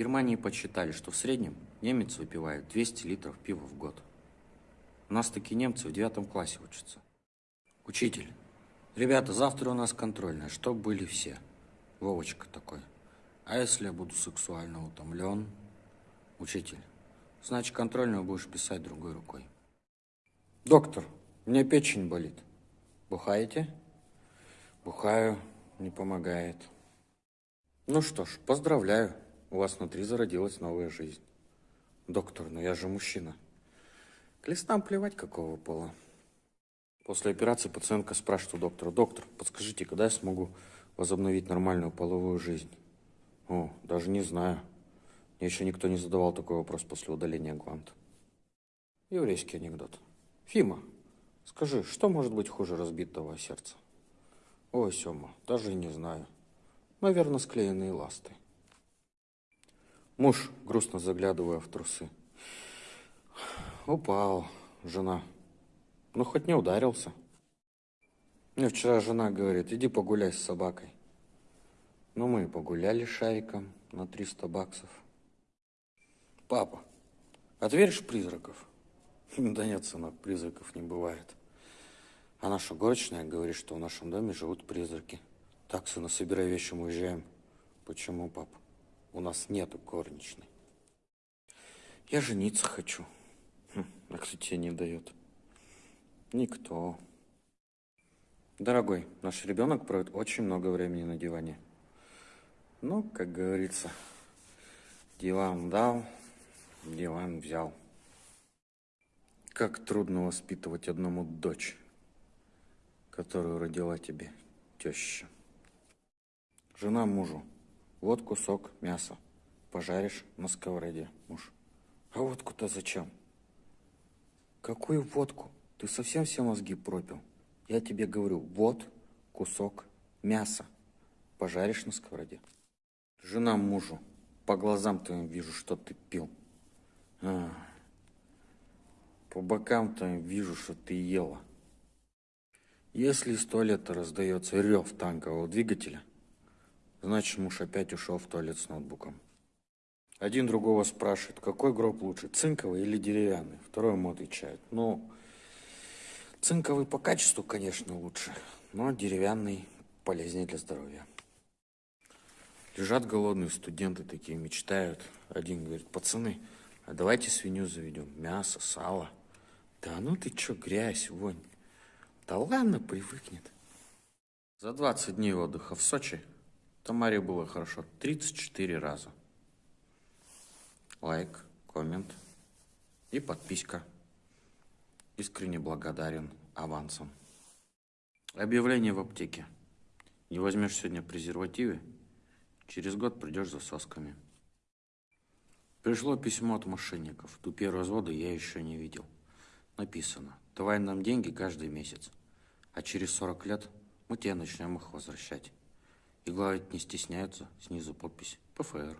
Германии подсчитали, что в среднем немец выпивает 200 литров пива в год. У нас такие немцы в девятом классе учатся. Учитель, ребята, завтра у нас контрольная, чтоб были все. Вовочка такой. А если я буду сексуально утомлен? Учитель, значит, контрольную будешь писать другой рукой. Доктор, меня печень болит. Бухаете? Бухаю, не помогает. Ну что ж, поздравляю, у вас внутри зародилась новая жизнь. Доктор, но я же мужчина. К листам плевать, какого пола. После операции пациентка спрашивает у доктора, доктор, подскажите, когда я смогу возобновить нормальную половую жизнь? О, даже не знаю. Мне еще никто не задавал такой вопрос после удаления гланд. Еврейский анекдот. Фима, скажи, что может быть хуже разбитого сердца? Ой, Сема, даже не знаю. Наверное, склеенные ласты. Муж, грустно заглядывая в трусы. Упал, жена. Ну, хоть не ударился. Мне вчера жена говорит, иди погуляй с собакой. Ну, мы погуляли шариком на 300 баксов. Папа, а ты веришь в призраков? Да нет, сынок, призраков не бывает. А наша горочная говорит, что в нашем доме живут призраки. Так, сына, собирай вещи, мы уезжаем. Почему, папа? У нас нету горничной. Я жениться хочу. Хм, а кто тебе не дает? Никто. Дорогой, наш ребенок проводит очень много времени на диване. Ну, как говорится, диван дал, диван взял. Как трудно воспитывать одному дочь, которую родила тебе теща. Жена мужу. Вот кусок мяса. Пожаришь на сковороде, муж. А водку-то зачем? Какую водку? Ты совсем все мозги пропил? Я тебе говорю, вот кусок мяса. Пожаришь на сковороде. Жена мужу. По глазам твоим вижу, что ты пил. А, по бокам твоим вижу, что ты ела. Если из туалета раздается рев танкового двигателя, Значит, муж опять ушел в туалет с ноутбуком. Один другого спрашивает, какой гроб лучше, цинковый или деревянный? Второй ему отвечает, ну, цинковый по качеству, конечно, лучше, но деревянный полезнее для здоровья. Лежат голодные студенты такие, мечтают. Один говорит, пацаны, а давайте свинью заведем, мясо, сало. Да ну ты чё, грязь, вонь. Да ладно, привыкнет. За 20 дней отдыха в Сочи Тамаре было хорошо 34 раза. Лайк, коммент и подписка. Искренне благодарен авансом. Объявление в аптеке. Не возьмешь сегодня презервативы, через год придешь за сосками. Пришло письмо от мошенников. Тупее развода я еще не видел. Написано, давай нам деньги каждый месяц, а через 40 лет мы тебе начнем их возвращать. И главное, не стесняются, снизу подпись ПФР.